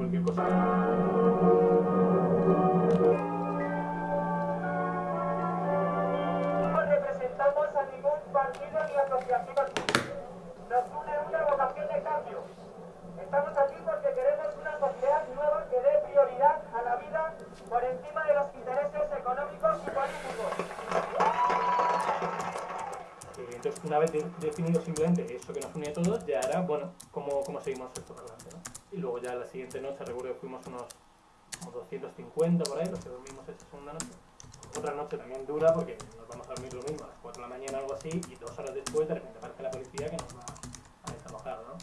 cualquier cosa. No representamos a ningún partido ni asociación. Nos une una vocación de cambio. Estamos aquí porque queremos una sociedad nueva que dé prioridad a la vida por encima de los intereses económicos y políticos. Entonces, una vez de- definido simplemente eso que nos une a todos, ya era, bueno, cómo, cómo seguimos esto. Y luego ya la siguiente noche, recuerdo que fuimos unos como 250 por ahí, los que dormimos esa segunda noche. Otra noche también dura porque nos vamos a dormir lo mismo a las 4 de la mañana o algo así y dos horas después de repente aparece la policía que nos va a desalojar, ¿no?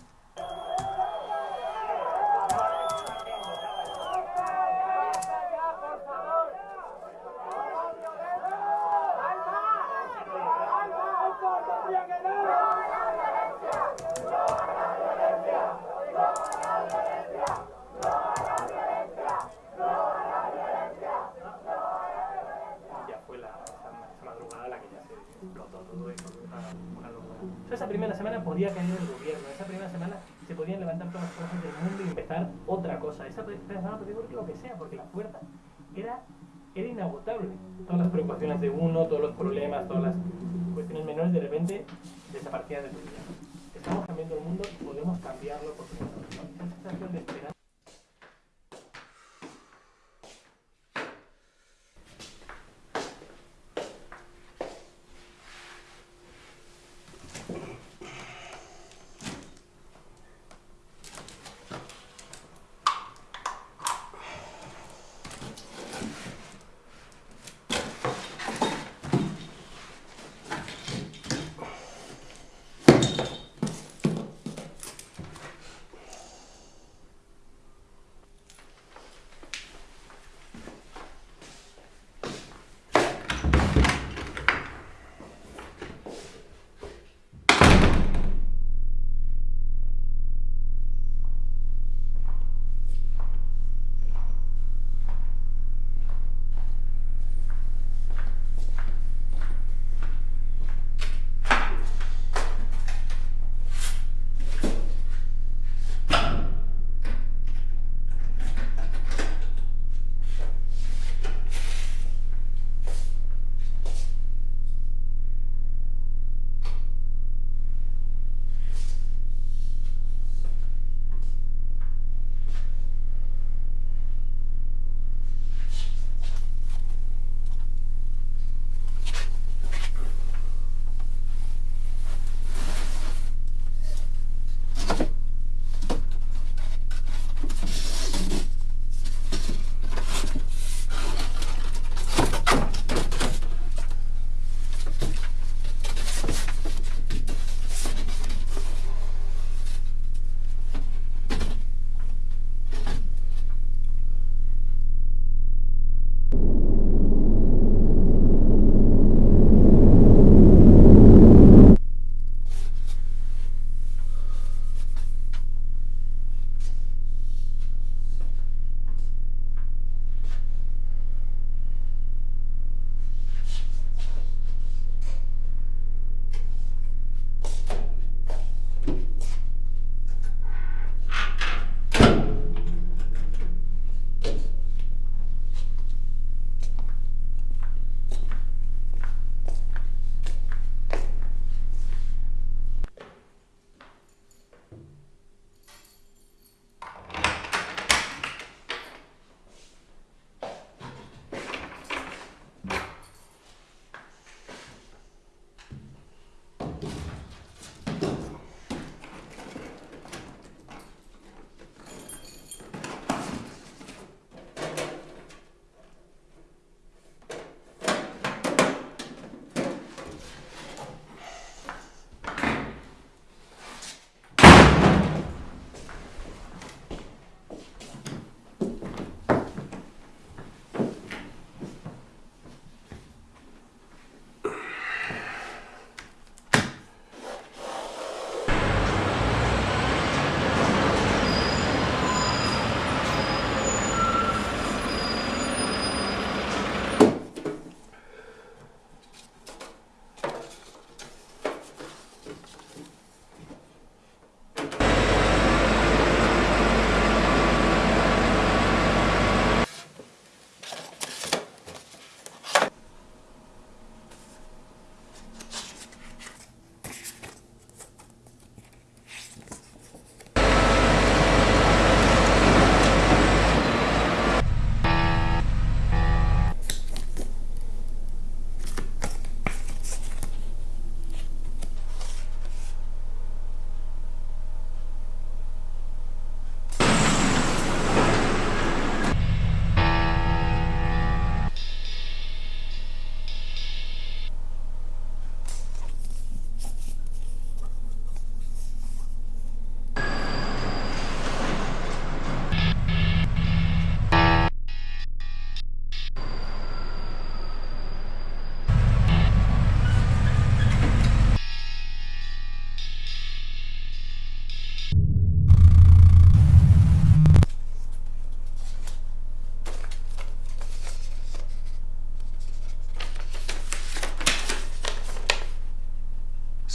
Y ya fue la, esa, esa madrugada la que ya se explotó todo y fue una, una locura. O sea, esa primera semana podía caer el gobierno, esa primera semana se podían levantar todas las fuerzas del mundo y empezar otra cosa. Esa primera semana podía ocurrir lo que sea, porque la puerta era, era inagotable. Todas las preocupaciones de uno, todos los problemas, todas las cuestiones menores de repente desaparecían de tu vida. Estamos cambiando el mundo y podemos cambiarlo por nosotros. ¿no? Esa sensación de esperanza.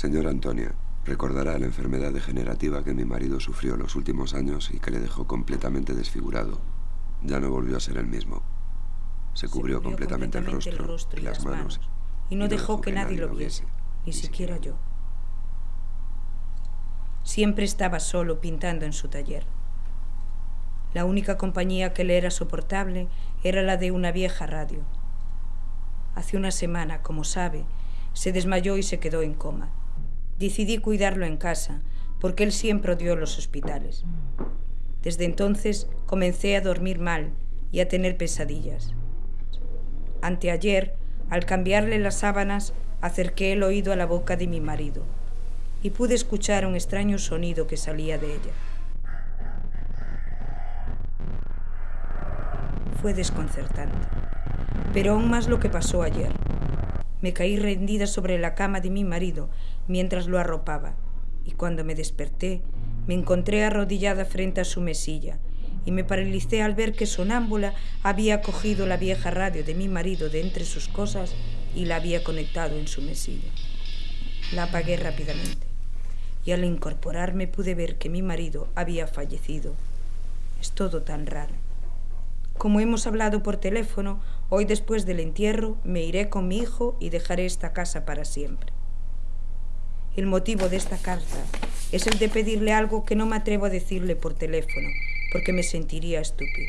Señora Antonia, recordará la enfermedad degenerativa que mi marido sufrió los últimos años y que le dejó completamente desfigurado. Ya no volvió a ser el mismo. Se cubrió, completamente, el, rostro y, las manos, y no, dejó, que, nadie lo viese, ni siquiera yo. Siempre estaba solo pintando en su taller. La única compañía que le era soportable era la de una vieja radio. Hace una semana, como sabe, se desmayó y se quedó en coma. Decidí cuidarlo en casa, porque él siempre odió los hospitales. Desde entonces comencé a dormir mal y a tener pesadillas. Anteayer, al cambiarle las sábanas, acerqué el oído a la boca de mi marido y pude escuchar un extraño sonido que salía de ella. Fue desconcertante, pero aún más lo que pasó ayer. Me caí rendida sobre la cama de mi marido mientras lo arropaba, y cuando me desperté, me encontré arrodillada frente a su mesilla, y me paralicé al ver que sonámbula había cogido la vieja radio de mi marido de entre sus cosas y la había conectado en su mesilla. La apagué rápidamente, y al incorporarme pude ver que mi marido había fallecido. Es todo tan raro. Como hemos hablado por teléfono, hoy después del entierro me iré con mi hijo y dejaré esta casa para siempre. El motivo de esta carta es el de pedirle algo que no me atrevo a decirle por teléfono, porque me sentiría estúpido.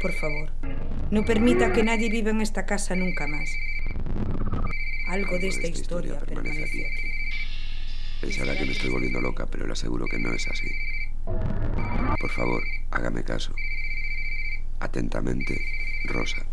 Por favor, no permita que nadie viva en esta casa nunca más. Algo de esta, historia, permanece aquí. Pensará que me estoy volviendo loca, pero le aseguro que no es así. Por favor, hágame caso. Atentamente, Rosa.